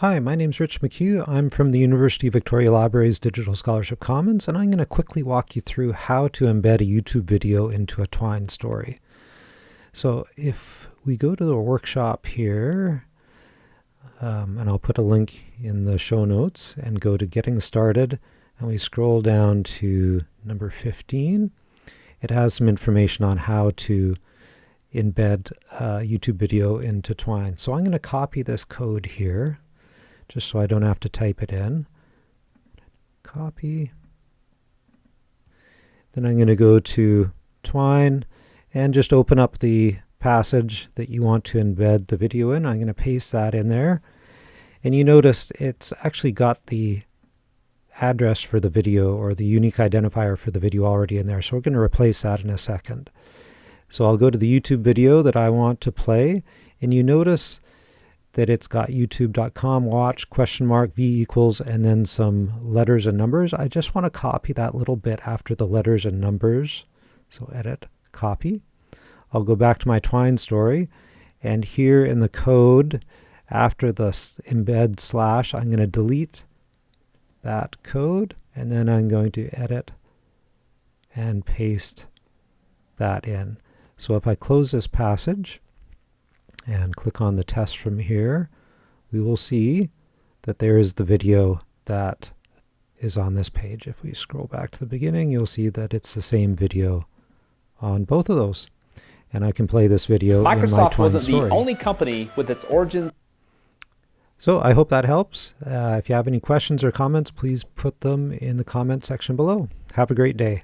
Hi, my name is Rich McHugh. I'm from the University of Victoria Library's Digital Scholarship Commons, and I'm going to quickly walk you through how to embed a YouTube video into a Twine story. So if we go to the workshop here, um, and I'll put a link in the show notes, and go to Getting Started, and we scroll down to number 15, it has some information on how to embed a YouTube video into Twine. So I'm going to copy this code here just so I don't have to type it in. Copy. Then I'm going to go to Twine and just open up the passage that you want to embed the video in. I'm going to paste that in there. And you notice it's actually got the address for the video or the unique identifier for the video already in there. So we're going to replace that in a second. So I'll go to the YouTube video that I want to play and you notice that it's got youtube.com watch question mark v equals and then some letters and numbers. I just want to copy that little bit after the letters and numbers. So edit, copy. I'll go back to my Twine story and here in the code after the embed slash I'm going to delete that code and then I'm going to edit and paste that in. So if I close this passage and click on the test from here, we will see that there is the video that is on this page. If we scroll back to the beginning, you'll see that it's the same video on both of those. And I can play this video Microsoft wasn't story. the only company with its origins. So I hope that helps. Uh, if you have any questions or comments, please put them in the comment section below. Have a great day.